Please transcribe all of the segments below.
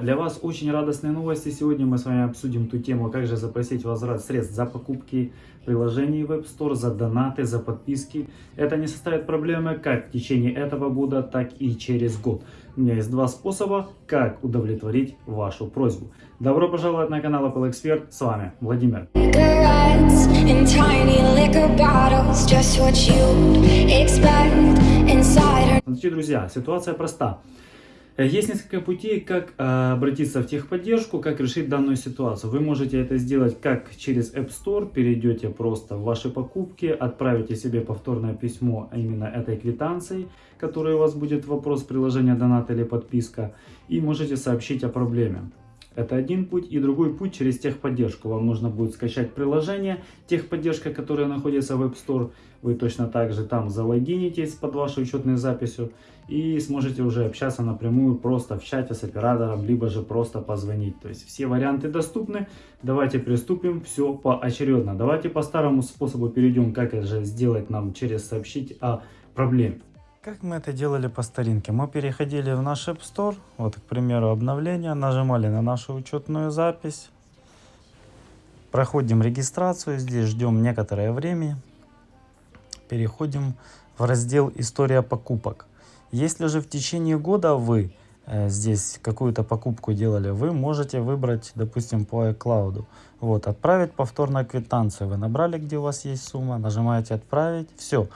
Для вас очень радостные новости. Сегодня мы с вами обсудим ту тему, как же запросить возврат средств за покупки приложений в App Store, за донаты, за подписки. Это не составит проблемы как в течение этого года, так и через год. У меня есть два способа, как удовлетворить вашу просьбу. Добро пожаловать на канал Apple Expert. С вами Владимир. Смотрите, друзья, ситуация проста. Э, Есть несколько путей, как э, обратиться в техподдержку, как решить данную ситуацию. Вы можете это сделать как через App Store, перейдете просто в ваши покупки, отправите себе повторное письмо а именно этой квитанцией, которая у вас будет вопрос приложения донат или подписка, и можете сообщить о проблеме. Это один путь. И другой путь через техподдержку. Вам нужно будет скачать приложение техподдержка, которое находится в App Store. Вы точно так же там залогинитесь под вашей учетной записью и сможете уже общаться напрямую просто в чате с оператором, либо же просто позвонить. То есть все варианты доступны. Давайте приступим все поочередно. Давайте по старому способу перейдем, как это сделать нам через сообщить о проблеме. Как мы это делали по старинке? Мы переходили в наш App Store, вот, к примеру, обновление, нажимали на нашу учетную запись, проходим регистрацию, здесь ждем некоторое время, переходим в раздел «История покупок». Если же в течение года вы э, здесь какую-то покупку делали, вы можете выбрать, допустим, по iCloud. Вот, отправить повторно квитанцию. Вы набрали, где у вас есть сумма, нажимаете «Отправить», все. Э,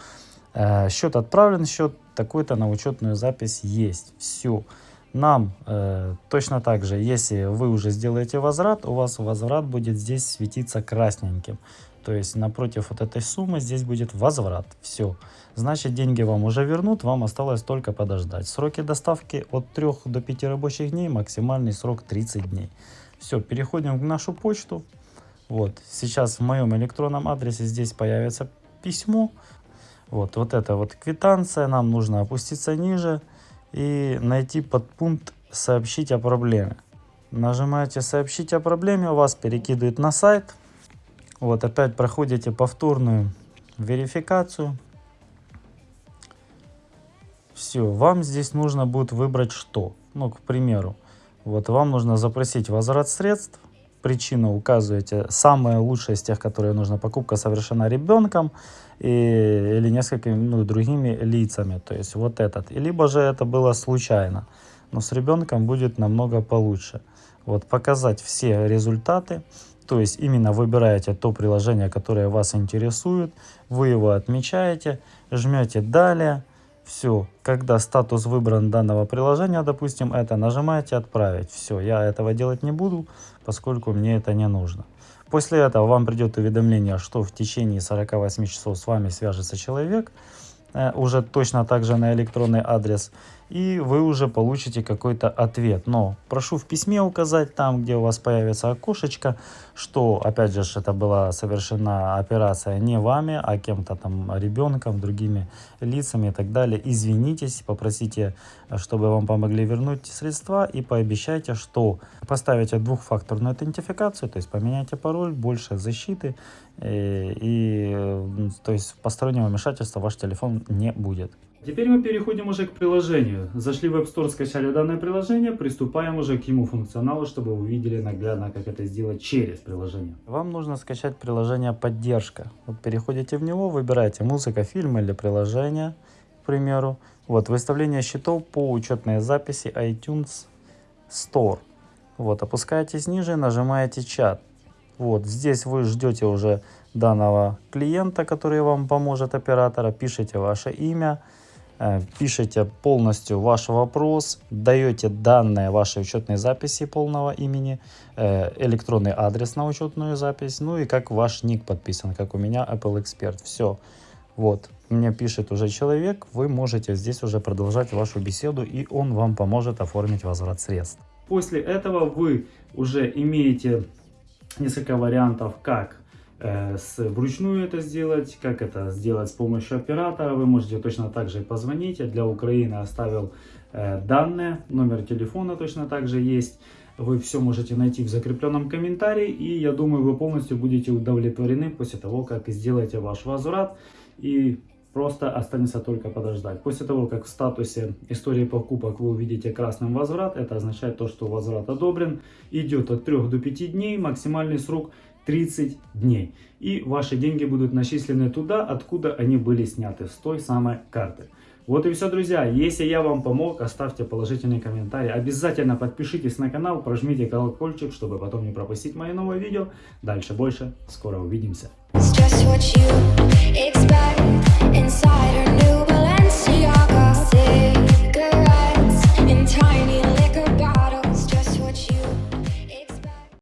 счет отправлен, счет такой-то на учетную запись есть. Все. Нам э, точно так же, если вы уже сделаете возврат, у вас возврат будет здесь светиться красненьким. То есть напротив вот этой суммы здесь будет возврат. Все. Значит деньги вам уже вернут, вам осталось только подождать. Сроки доставки от 3 до 5 рабочих дней, максимальный срок 30 дней. Все, переходим в нашу почту. Вот, сейчас в моем электронном адресе здесь появится письмо. Вот, вот это вот квитанция, нам нужно опуститься ниже и найти подпункт «Сообщить о проблеме». Нажимаете «Сообщить о проблеме», у вас перекидывает на сайт. Вот, опять проходите повторную верификацию. Все, вам здесь нужно будет выбрать что. Ну, к примеру, вот вам нужно запросить возврат средств. Причину указываете. Самое лучшее из тех, которые нужно. Покупка совершена ребенком и, или несколькими ну, другими лицами. То есть вот этот. И либо же это было случайно. Но с ребенком будет намного получше. Вот показать все результаты. То есть именно выбираете то приложение, которое вас интересует. Вы его отмечаете. Жмете «Далее». Все, когда статус выбран данного приложения, допустим, это нажимаете «Отправить». Все, я этого делать не буду, поскольку мне это не нужно. После этого вам придет уведомление, что в течение 48 часов с вами свяжется человек, э, уже точно так же на электронный адрес, и вы уже получите какой-то ответ. Но прошу в письме указать там, где у вас появится окошечко, что, опять же, это была совершена операция не вами, а кем-то там, ребенком, другими лицами и так далее. Извинитесь, попросите, чтобы вам помогли вернуть средства и пообещайте, что поставите двухфакторную идентификацию, то есть поменяйте пароль, больше защиты, и, и то есть постороннего вмешательства ваш телефон не будет. Теперь мы переходим уже к приложению. Зашли в App Store, скачали данное приложение, приступаем уже к ему функционалу, чтобы увидели наглядно, как это сделать через приложение. Вам нужно скачать приложение «Поддержка». Вот переходите в него, выбираете музыка, фильм или приложение, к примеру. Вот выставление счетов по учетной записи iTunes Store. Вот опускаетесь ниже, нажимаете чат. Вот здесь вы ждете уже данного клиента, который вам поможет, оператора, пишите ваше имя, Э, пишите полностью ваш вопрос, даете данные вашей учетной записи полного имени, э, электронный адрес на учетную запись, ну и как ваш ник подписан, как у меня Apple Expert. Все. Вот, мне пишет уже человек, вы можете здесь уже продолжать вашу беседу, и он вам поможет оформить возврат средств. После этого вы уже имеете несколько вариантов, как вручную это сделать, как это сделать с помощью оператора. Вы можете точно так же позвонить. Я для Украины оставил э, данные, номер телефона точно так же есть. Вы все можете найти в закрепленном комментарии. И я думаю, вы полностью будете удовлетворены после того, как сделаете ваш возврат. И Просто останется только подождать. После того, как в статусе истории покупок вы увидите красным возврат, это означает то, что возврат одобрен. Идет от 3 до 5 дней, максимальный срок 30 дней. И ваши деньги будут начислены туда, откуда они были сняты, с той самой карты. Вот и все, друзья. Если я вам помог, оставьте положительный комментарий. Обязательно подпишитесь на канал, прожмите колокольчик, чтобы потом не пропустить мои новые видео. Дальше больше. Скоро увидимся.